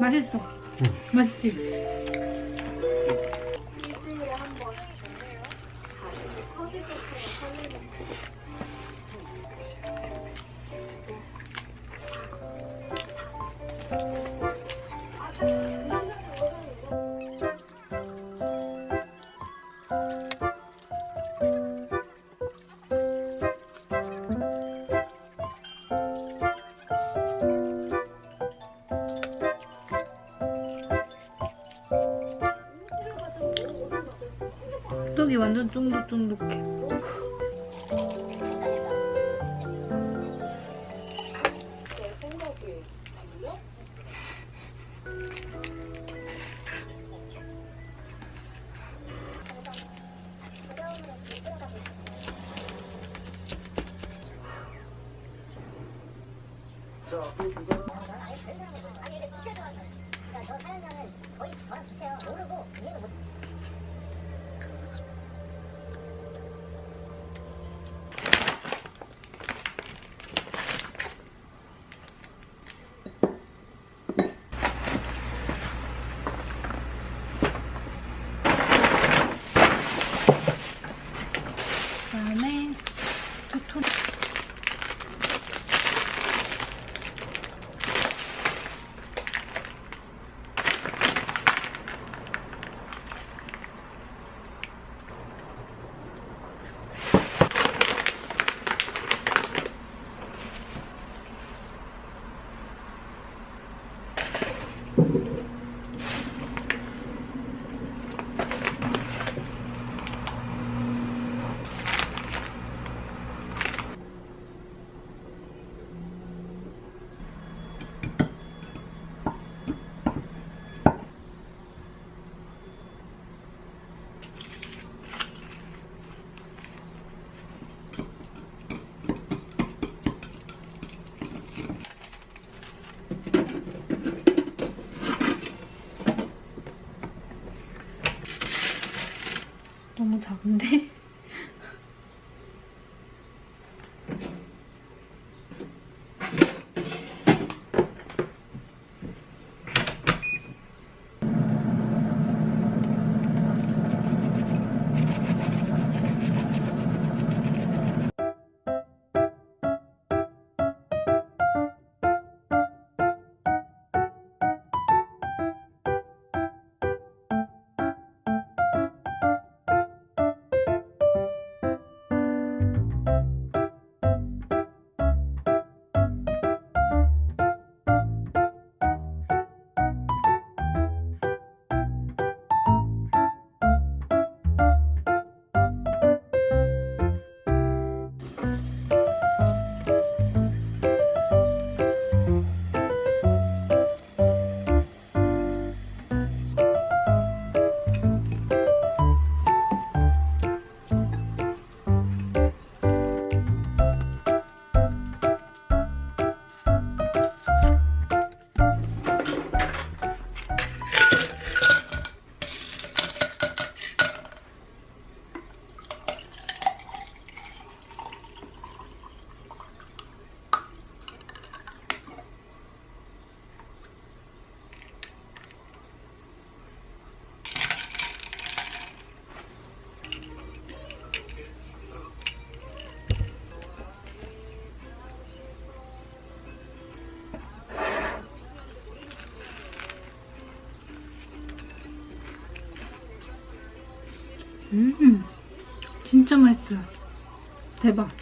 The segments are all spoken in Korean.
맛있어. 응. 맛있지? 일주일에 한 번, 가슴이 커질 것처럼 설레는 시간. 완전 쫀득쫀득해. 작은데? 음 진짜 맛있어요. 대박.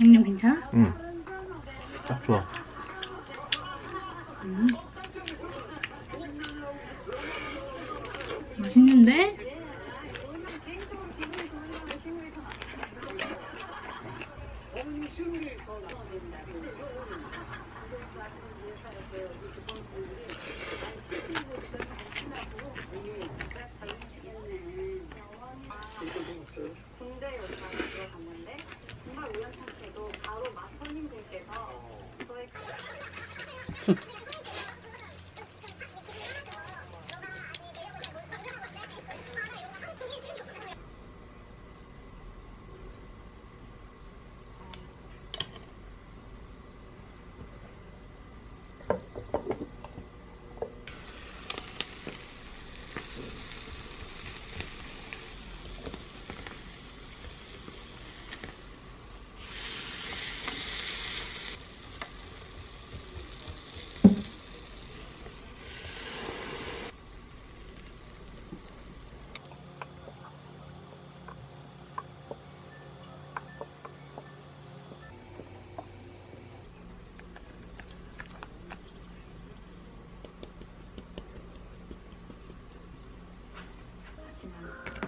양념 괜찮아? 응. 딱 좋아. 음. afternoon.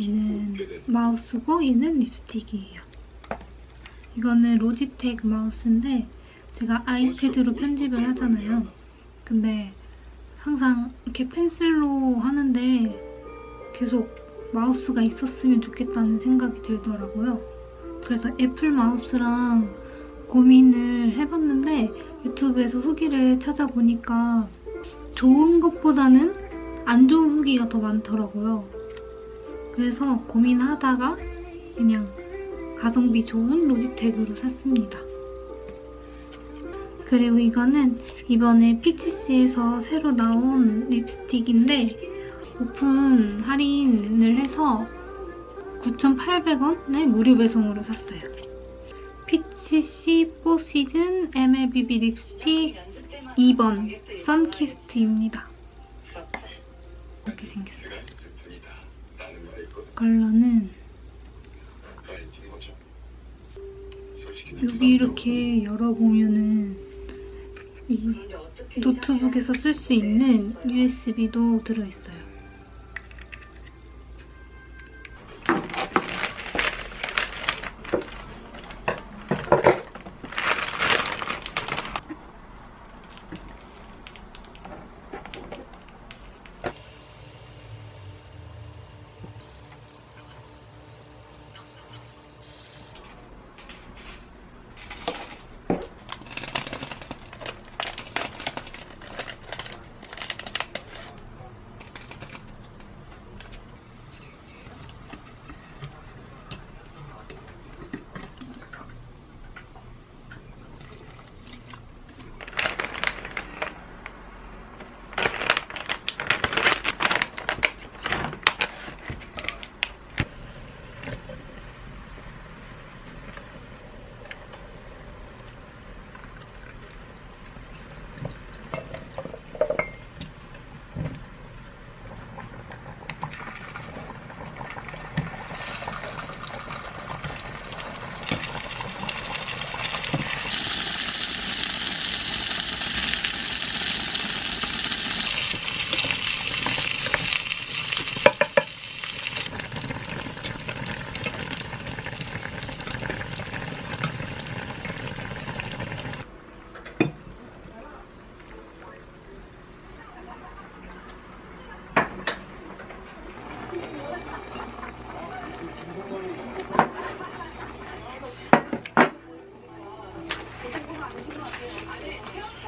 얘는. 마우스고 얘는 립스틱이에요. 이거는 로지텍 마우스인데 제가 아이패드로 편집을 하잖아요. 근데 항상 이렇게 펜슬로 하는데 계속 마우스가 있었으면 좋겠다는 생각이 들더라고요. 그래서 애플 마우스랑 고민을 해봤는데 유튜브에서 후기를 찾아보니까 좋은 것보다는 안 좋은 후기가 더 많더라고요. 그래서 고민하다가 그냥 가성비 좋은 로지텍으로 샀습니다. 그리고 이거는 이번에 피치씨에서 새로 나온 립스틱인데 오픈 할인을 해서 9,800원에 무료 배송으로 샀어요. 피치씨 4시즌 MLBB 립스틱 2번 선키스트입니다. 이렇게 생겼어요. 컬러는 여기 이렇게 열어보면은 이 노트북에서 쓸 수 있는 USB도 들어있어요.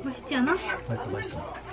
맛있지 않아? 맛있어 맛있어